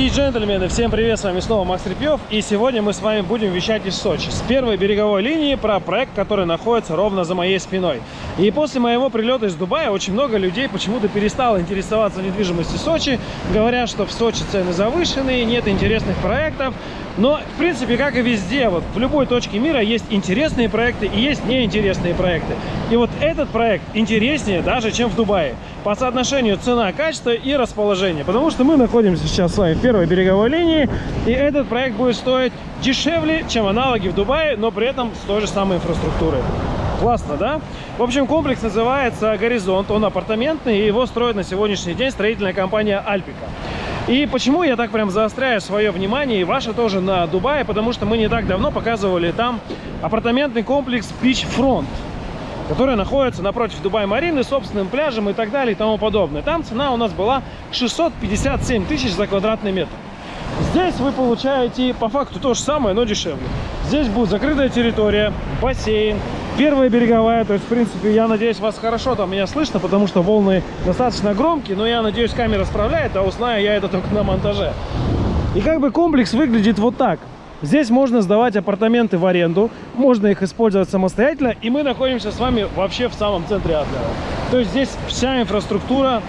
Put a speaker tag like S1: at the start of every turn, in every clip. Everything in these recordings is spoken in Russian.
S1: Леди и джентльмены, всем привет, с вами снова Макс Репьев И сегодня мы с вами будем вещать из Сочи С первой береговой линии про проект, который находится ровно за моей спиной И после моего прилета из Дубая очень много людей почему-то перестало интересоваться недвижимостью Сочи Говорят, что в Сочи цены завышенные, нет интересных проектов но, в принципе, как и везде, вот в любой точке мира есть интересные проекты и есть неинтересные проекты. И вот этот проект интереснее даже, чем в Дубае. По соотношению цена, качество и расположение. Потому что мы находимся сейчас с вами в первой береговой линии. И этот проект будет стоить дешевле, чем аналоги в Дубае, но при этом с той же самой инфраструктурой. Классно, да? В общем, комплекс называется «Горизонт». Он апартаментный, и его строит на сегодняшний день строительная компания «Альпика». И почему я так прям заостряю свое внимание, и ваше тоже, на Дубае, потому что мы не так давно показывали там апартаментный комплекс Beach Front, который находится напротив Дубай-Марины, собственным пляжем и так далее и тому подобное. Там цена у нас была 657 тысяч за квадратный метр. Здесь вы получаете по факту то же самое, но дешевле. Здесь будет закрытая территория, бассейн, первая береговая. То есть, в принципе, я надеюсь, вас хорошо там меня слышно, потому что волны достаточно громкие. Но я надеюсь, камера справляет, а узнаю я это только на монтаже. И как бы комплекс выглядит вот так. Здесь можно сдавать апартаменты в аренду, можно их использовать самостоятельно, и мы находимся с вами вообще в самом центре Адлера. То есть здесь вся инфраструктура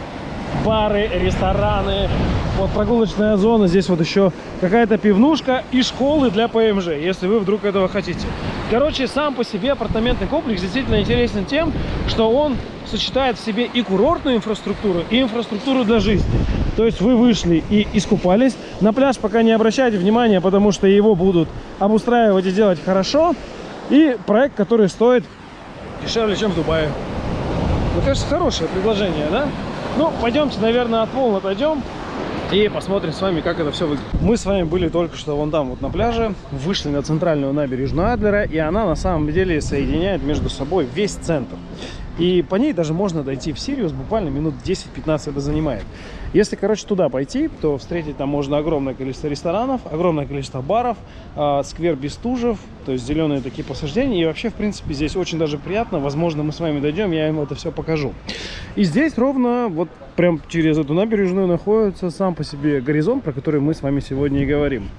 S1: бары, рестораны, вот прогулочная зона, здесь вот еще какая-то пивнушка и школы для ПМЖ, если вы вдруг этого хотите. Короче, сам по себе апартаментный комплекс действительно интересен тем, что он сочетает в себе и курортную инфраструктуру, и инфраструктуру для жизни. То есть вы вышли и искупались. На пляж пока не обращайте внимания, потому что его будут обустраивать и делать хорошо. И проект, который стоит дешевле, чем в Дубае. Мне кажется, хорошее предложение, да? Ну, пойдемте, наверное, от волн отойдем и посмотрим с вами, как это все выглядит. Мы с вами были только что вон там вот на пляже, вышли на центральную набережную Адлера, и она на самом деле соединяет между собой весь центр. И по ней даже можно дойти в Сириус, буквально минут 10-15 это занимает. Если, короче, туда пойти, то встретить там можно огромное количество ресторанов, огромное количество баров, э, сквер Бестужев, то есть зеленые такие посаждения. И вообще, в принципе, здесь очень даже приятно. Возможно, мы с вами дойдем, я ему это все покажу. И здесь ровно, вот прям через эту набережную находится сам по себе горизонт, про который мы с вами сегодня и говорим.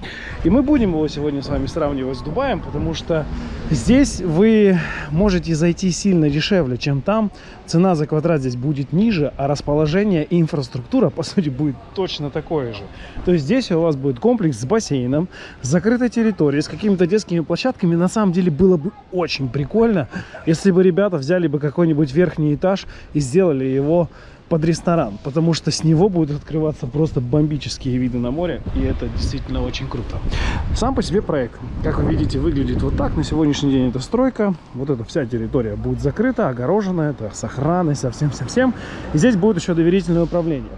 S1: И мы будем его сегодня с вами сравнивать с Дубаем, потому что здесь вы можете зайти сильно дешевле, чем там. Цена за квадрат здесь будет ниже, а расположение и инфраструктура, по сути, будет точно такое же. То есть здесь у вас будет комплекс с бассейном, с закрытой территорией, с какими-то детскими площадками. На самом деле было бы очень прикольно, если бы ребята взяли бы какой-нибудь верхний этаж и сделали его под ресторан, потому что с него будут открываться просто бомбические виды на море, и это действительно очень круто. Сам по себе проект, как вы видите, выглядит вот так. На сегодняшний день это стройка, вот эта вся территория будет закрыта, огорожена, это с охраной, совсем-совсем. И здесь будет еще доверительное управление.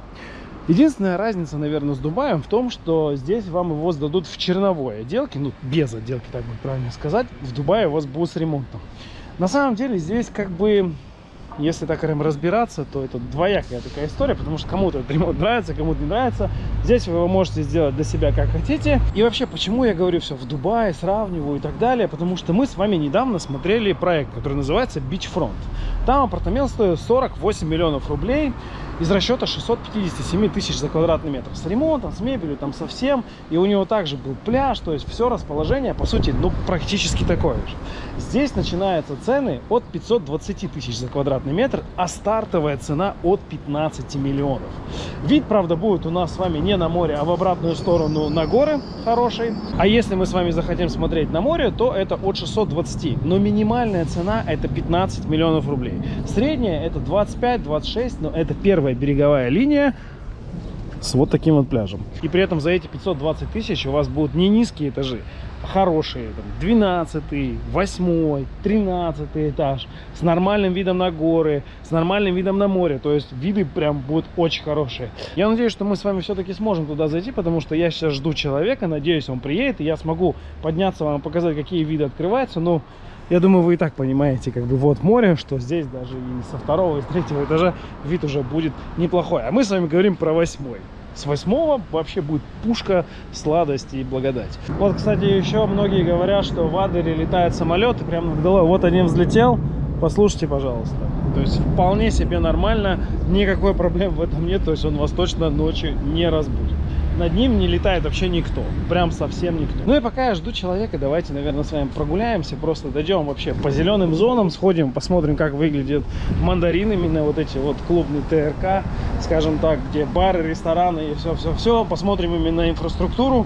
S1: Единственная разница, наверное, с Дубаем в том, что здесь вам его сдадут в черновой отделке, ну, без отделки, так будет правильно сказать. В Дубае у вас будет с ремонтом. На самом деле здесь как бы если так разбираться, то это двоякая такая история, потому что кому-то этот ремонт нравится, кому-то не нравится. Здесь вы его можете сделать для себя как хотите. И вообще, почему я говорю все в Дубае, сравниваю и так далее, потому что мы с вами недавно смотрели проект, который называется Beachfront. Там апартамент стоит 48 миллионов рублей из расчета 657 тысяч за квадратный метр. С ремонтом, с мебелью, там совсем. И у него также был пляж, то есть все расположение, по сути, ну, практически такое же. Здесь начинаются цены от 520 тысяч за квадратный метр, а стартовая цена от 15 миллионов. Вид, правда, будет у нас с вами не на море, а в обратную сторону на горы хороший. А если мы с вами захотим смотреть на море, то это от 620. Но минимальная цена это 15 миллионов рублей. Средняя это 25-26, но это первая береговая линия с вот таким вот пляжем. И при этом за эти 520 тысяч у вас будут не низкие этажи, хорошие. Там, 12, 8, 13 этаж. С нормальным видом на горы, с нормальным видом на море. То есть виды прям будут очень хорошие. Я надеюсь, что мы с вами все-таки сможем туда зайти, потому что я сейчас жду человека. Надеюсь, он приедет, и я смогу подняться вам, показать, какие виды открываются. Но я думаю, вы и так понимаете, как бы вот море, что здесь даже и со второго, и с третьего этажа вид уже будет неплохой. А мы с вами говорим про восьмой. С восьмого вообще будет пушка, сладость и благодать. Вот, кстати, еще многие говорят, что в Адлере летает самолет, и прямо над головой. Вот один взлетел, послушайте, пожалуйста. То есть вполне себе нормально, никакой проблем в этом нет, то есть он вас точно ночью не разбудит. Над ним не летает вообще никто. Прям совсем никто. Ну и пока я жду человека, давайте, наверное, с вами прогуляемся. Просто дойдем вообще по зеленым зонам, сходим, посмотрим, как выглядит мандарин, именно вот эти вот клубный ТРК, скажем так, где бары, рестораны и все-все-все. Посмотрим именно инфраструктуру.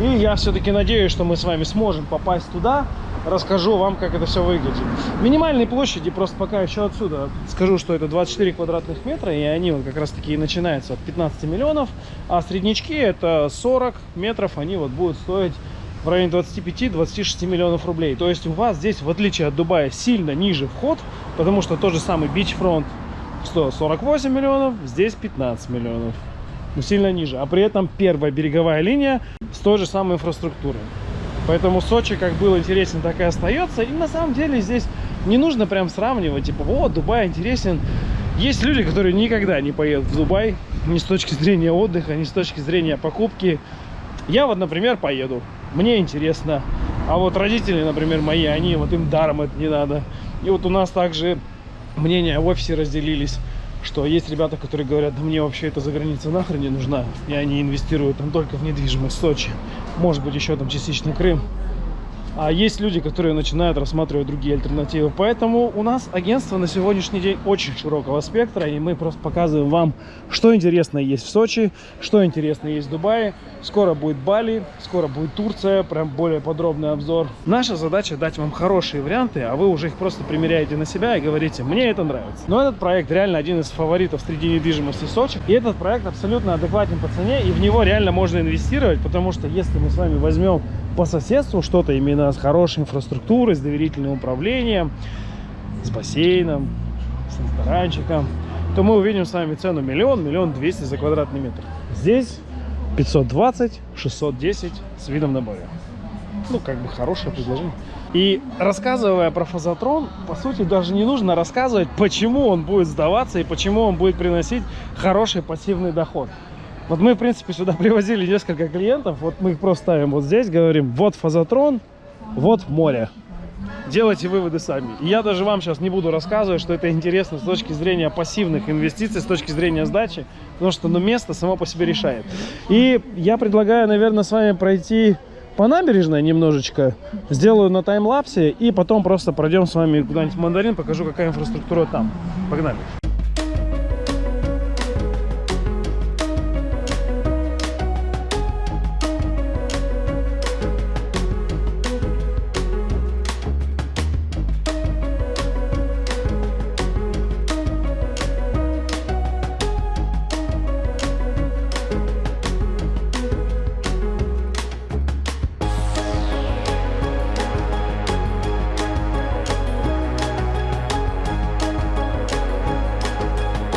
S1: И я все-таки надеюсь, что мы с вами сможем попасть туда, расскажу вам, как это все выглядит. Минимальные площади, просто пока еще отсюда скажу, что это 24 квадратных метра, и они вот как раз таки и начинаются от 15 миллионов, а среднячки это 40 метров, они вот будут стоить в районе 25-26 миллионов рублей. То есть у вас здесь, в отличие от Дубая, сильно ниже вход, потому что тот же самый бичфронт стоил 48 миллионов, здесь 15 миллионов. Но сильно ниже. А при этом первая береговая линия с той же самой инфраструктурой. Поэтому Сочи как был интересен, так и остается. И на самом деле здесь не нужно прям сравнивать, типа, вот, Дубай интересен. Есть люди, которые никогда не поедут в Дубай, ни с точки зрения отдыха, ни с точки зрения покупки. Я вот, например, поеду. Мне интересно. А вот родители, например, мои, они, вот им даром это не надо. И вот у нас также мнения в офисе разделились, что есть ребята, которые говорят, да мне вообще эта заграница нахрен не нужна. И они инвестируют там только в недвижимость в Сочи может быть еще там частично Крым. А есть люди, которые начинают рассматривать другие альтернативы. Поэтому у нас агентство на сегодняшний день очень широкого спектра. И мы просто показываем вам, что интересно есть в Сочи, что интересно есть в Дубае. Скоро будет Бали, скоро будет Турция. Прям более подробный обзор. Наша задача дать вам хорошие варианты, а вы уже их просто примеряете на себя и говорите, мне это нравится. Но этот проект реально один из фаворитов среди недвижимости Сочи. И этот проект абсолютно адекватен по цене. И в него реально можно инвестировать, потому что если мы с вами возьмем по соседству что-то именно с хорошей инфраструктурой, с доверительным управлением, с бассейном, с ресторанчиком, то мы увидим с вами цену миллион, миллион двести за квадратный метр. Здесь 520, 610 с видом на море. Ну, как бы хорошее предложение. И рассказывая про фазотрон, по сути, даже не нужно рассказывать, почему он будет сдаваться и почему он будет приносить хороший пассивный доход. Вот мы, в принципе, сюда привозили несколько клиентов. Вот мы их просто ставим вот здесь, говорим, вот фазотрон, вот море. Делайте выводы сами. И я даже вам сейчас не буду рассказывать, что это интересно с точки зрения пассивных инвестиций, с точки зрения сдачи, потому что ну, место само по себе решает. И я предлагаю, наверное, с вами пройти по набережной немножечко, сделаю на таймлапсе и потом просто пройдем с вами куда-нибудь в Мандарин, покажу, какая инфраструктура там. Погнали!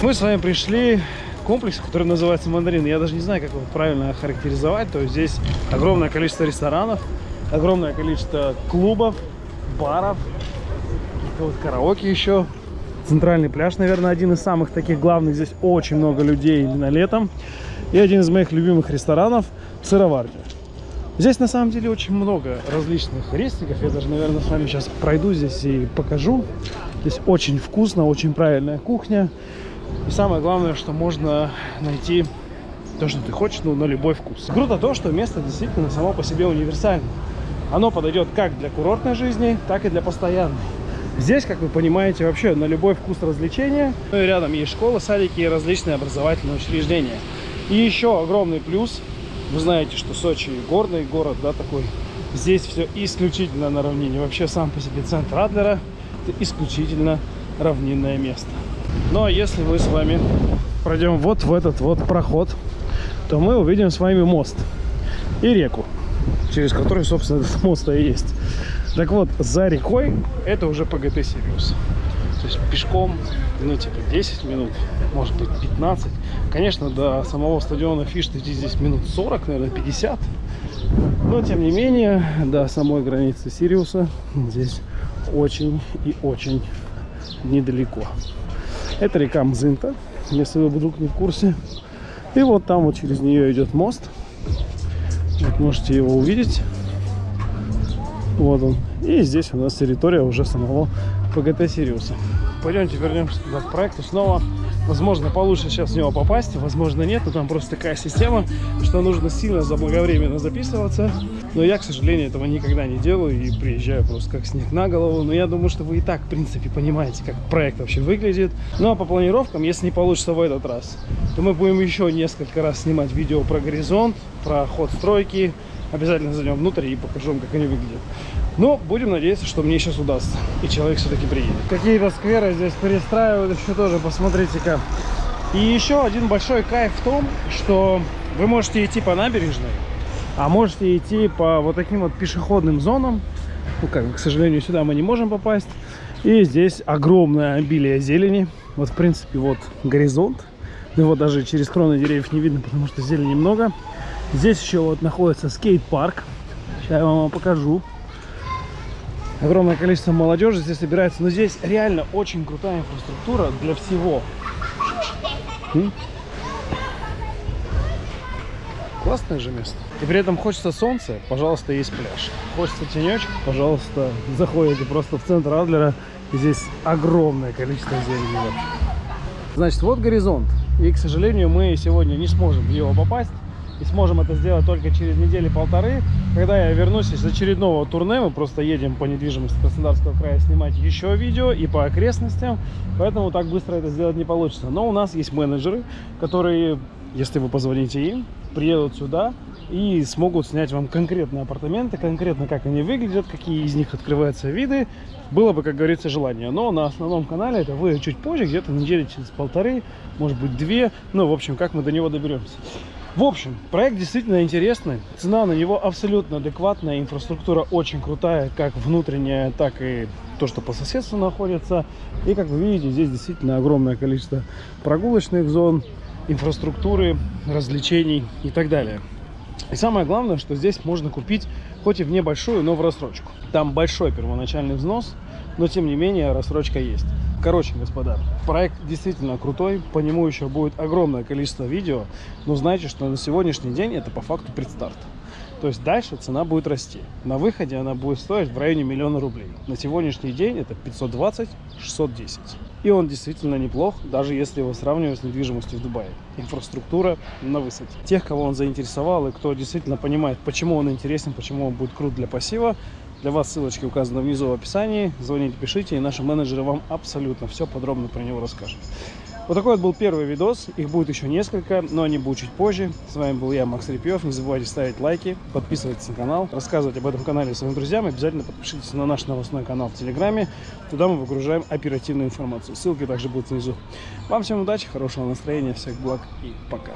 S1: Мы с вами пришли к комплексу, который называется Мандарин. Я даже не знаю, как его правильно охарактеризовать. То есть здесь огромное количество ресторанов, огромное количество клубов, баров, вот караоке еще. Центральный пляж, наверное, один из самых таких главных. Здесь очень много людей именно летом. И один из моих любимых ресторанов – сыроварня. Здесь на самом деле очень много различных рестиков. Я даже, наверное, с вами сейчас пройду здесь и покажу. Здесь очень вкусно, очень правильная кухня. И самое главное, что можно найти то, что ты хочешь, ну, на любой вкус. Круто то, что место действительно само по себе универсально. Оно подойдет как для курортной жизни, так и для постоянной. Здесь, как вы понимаете, вообще на любой вкус развлечения. Ну и рядом есть школы, садики и различные образовательные учреждения. И еще огромный плюс. Вы знаете, что Сочи горный город, да, такой. Здесь все исключительно на равнине. Вообще сам по себе центр Адлера это исключительно равнинное место. Ну а если мы с вами пройдем вот в этот вот проход, то мы увидим с вами мост и реку, через который, собственно, этот мост и есть. Так вот, за рекой это уже ПГТ Сириус. То есть пешком, ну, типа 10 минут, может быть 15. Конечно, до самого стадиона Фиш идти здесь минут 40, наверное, 50. Но, тем не менее, до самой границы Сириуса здесь очень и очень недалеко. Это река Мзынта, если вы вдруг не в курсе. И вот там вот через нее идет мост. Вот можете его увидеть. Вот он. И здесь у нас территория уже самого ПГТ Сириуса. Пойдемте вернемся туда к проекту снова Возможно, получше сейчас в него попасть, возможно, нет, но там просто такая система, что нужно сильно заблаговременно записываться. Но я, к сожалению, этого никогда не делаю и приезжаю просто как снег на голову. Но я думаю, что вы и так, в принципе, понимаете, как проект вообще выглядит. Ну, а по планировкам, если не получится в этот раз, то мы будем еще несколько раз снимать видео про горизонт, про ход стройки. Обязательно зайдем внутрь и покажу вам, как они выглядят. Но будем надеяться, что мне сейчас удастся. И человек все-таки приедет. Какие-то скверы здесь перестраивают еще тоже, посмотрите-ка. И еще один большой кайф в том, что вы можете идти по набережной, а можете идти по вот таким вот пешеходным зонам. Ну, как, к сожалению, сюда мы не можем попасть. И здесь огромное обилие зелени. Вот, в принципе, вот горизонт. Его даже через кроны деревьев не видно, потому что зелени много. Здесь еще вот находится скейт-парк. Сейчас я вам покажу огромное количество молодежи здесь собирается. Но здесь реально очень крутая инфраструктура для всего. Классное же место. И при этом хочется солнца, пожалуйста, есть пляж. Хочется тенечек, пожалуйста, заходите просто в центр Адлера. Здесь огромное количество зелени. Значит, вот горизонт. И, к сожалению, мы сегодня не сможем в него попасть и сможем это сделать только через недели-полторы, когда я вернусь из очередного турне. Мы просто едем по недвижимости Краснодарского края снимать еще видео и по окрестностям, поэтому так быстро это сделать не получится. Но у нас есть менеджеры, которые, если вы позвоните им, приедут сюда и смогут снять вам конкретные апартаменты, конкретно как они выглядят, какие из них открываются виды. Было бы, как говорится, желание. Но на основном канале это вы чуть позже, где-то недели через полторы, может быть две. Ну, в общем, как мы до него доберемся. В общем, проект действительно интересный. Цена на него абсолютно адекватная. Инфраструктура очень крутая, как внутренняя, так и то, что по соседству находится. И, как вы видите, здесь действительно огромное количество прогулочных зон, инфраструктуры, развлечений и так далее. И самое главное, что здесь можно купить хоть и в небольшую, но в рассрочку. Там большой первоначальный взнос, но тем не менее рассрочка есть. Короче, господа, проект действительно крутой, по нему еще будет огромное количество видео, но знайте, что на сегодняшний день это по факту предстарт. То есть дальше цена будет расти. На выходе она будет стоить в районе миллиона рублей. На сегодняшний день это 520-610. И он действительно неплох, даже если его сравнивать с недвижимостью в Дубае. Инфраструктура на высоте. Тех, кого он заинтересовал и кто действительно понимает, почему он интересен, почему он будет крут для пассива, для вас ссылочки указаны внизу в описании. Звоните, пишите, и наши менеджеры вам абсолютно все подробно про него расскажут. Вот такой вот был первый видос. Их будет еще несколько, но они будут чуть позже. С вами был я, Макс Репьев. Не забывайте ставить лайки, подписывайтесь на канал, рассказывать об этом канале своим друзьям. Обязательно подпишитесь на наш новостной канал в Телеграме. Туда мы выгружаем оперативную информацию. Ссылки также будут внизу. Вам всем удачи, хорошего настроения, всех благ и пока.